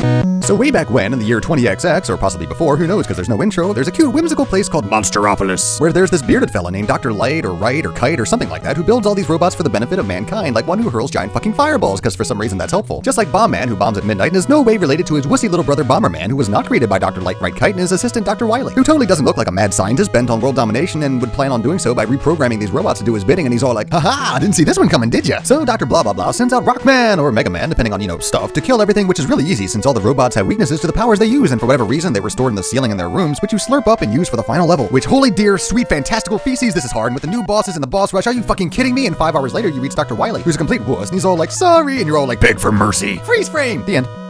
Thank you. So way back when, in the year 20XX, or possibly before, who knows because there's no intro, there's a cute whimsical place called Monsteropolis, where there's this bearded fella named Dr. Light or Wright or Kite or something like that who builds all these robots for the benefit of mankind, like one who hurls giant fucking fireballs because for some reason that's helpful. Just like Bomb Man, who bombs at midnight and is no way related to his wussy little brother Bomberman, who was not created by Dr. Light, Wright, Kite and his assistant Dr. Wily, who totally doesn't look like a mad scientist bent on world domination and would plan on doing so by reprogramming these robots to do his bidding, and he's all like, haha, didn't see this one coming, did ya? So Dr. Blah Blah Blah sends out Rockman or Mega Man, depending on, you know, stuff, to kill everything, which is really easy since all the robots have weaknesses to the powers they use, and for whatever reason, they were stored in the ceiling in their rooms, which you slurp up and use for the final level. Which, holy dear, sweet, fantastical feces, this is hard, and with the new bosses and the boss rush, are you fucking kidding me? And five hours later, you reach Dr. Wily, who's a complete wuss, and he's all like, sorry, and you're all like, beg for mercy. Freeze frame! The end.